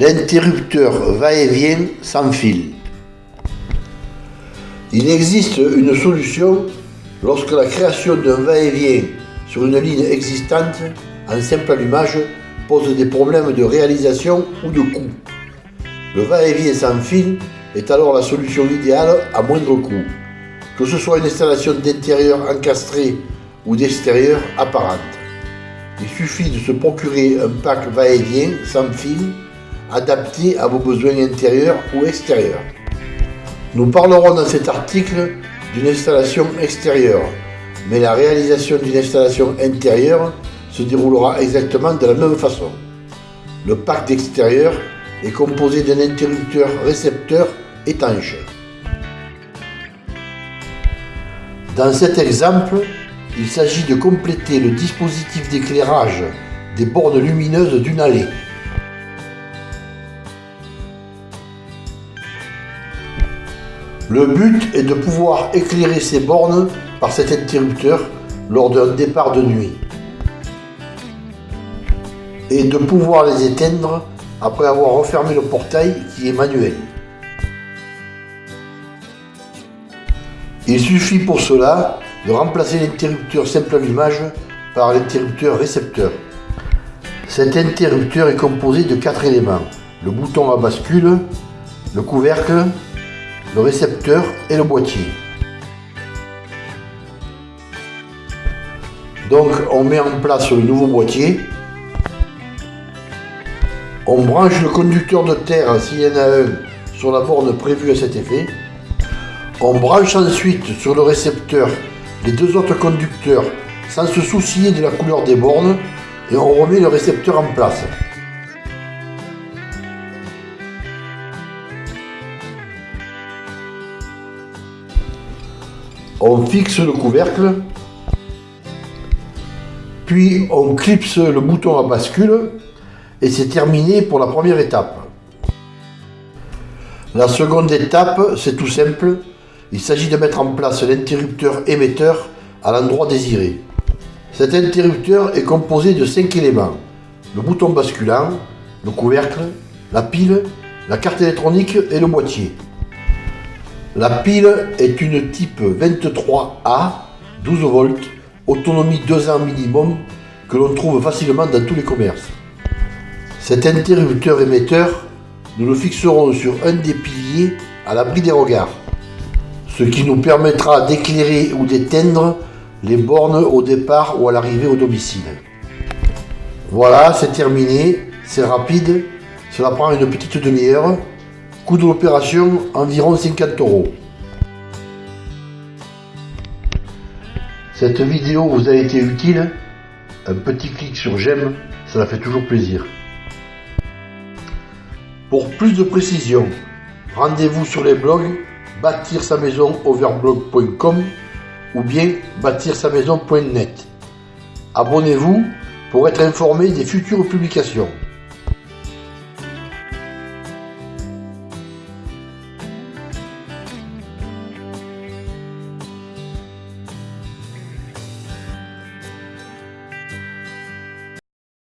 L'interrupteur va-et-vient sans fil. Il existe une solution lorsque la création d'un va-et-vient sur une ligne existante en simple allumage pose des problèmes de réalisation ou de coût. Le va-et-vient sans fil est alors la solution idéale à moindre coût, que ce soit une installation d'intérieur encastrée ou d'extérieur apparente. Il suffit de se procurer un pack va-et-vient sans fil adapté à vos besoins intérieurs ou extérieurs. Nous parlerons dans cet article d'une installation extérieure, mais la réalisation d'une installation intérieure se déroulera exactement de la même façon. Le pack d'extérieur est composé d'un interrupteur récepteur étanche. Dans cet exemple, il s'agit de compléter le dispositif d'éclairage des bornes lumineuses d'une allée. Le but est de pouvoir éclairer ces bornes par cet interrupteur lors d'un départ de nuit et de pouvoir les éteindre après avoir refermé le portail qui est manuel. Il suffit pour cela de remplacer l'interrupteur simple allumage par l'interrupteur récepteur. Cet interrupteur est composé de quatre éléments, le bouton à bascule, le couvercle, le récepteur et le boîtier. Donc on met en place le nouveau boîtier. On branche le conducteur de terre s'il y en a un sur la borne prévue à cet effet. On branche ensuite sur le récepteur les deux autres conducteurs sans se soucier de la couleur des bornes et on remet le récepteur en place. On fixe le couvercle, puis on clipse le bouton à bascule et c'est terminé pour la première étape. La seconde étape, c'est tout simple, il s'agit de mettre en place l'interrupteur émetteur à l'endroit désiré. Cet interrupteur est composé de 5 éléments. Le bouton basculant, le couvercle, la pile, la carte électronique et le boîtier. La pile est une type 23A, 12 volts, autonomie 2 ans minimum, que l'on trouve facilement dans tous les commerces. Cet interrupteur émetteur, nous le fixerons sur un des piliers à l'abri des regards, ce qui nous permettra d'éclairer ou d'éteindre les bornes au départ ou à l'arrivée au domicile. Voilà, c'est terminé, c'est rapide, cela prend une petite demi-heure, Coût de l'opération, environ 50 euros. Cette vidéo vous a été utile? Un petit clic sur j'aime, ça fait toujours plaisir. Pour plus de précisions, rendez-vous sur les blogs bâtir sa maison overblog.com ou bien bâtir sa maison.net. Abonnez-vous pour être informé des futures publications.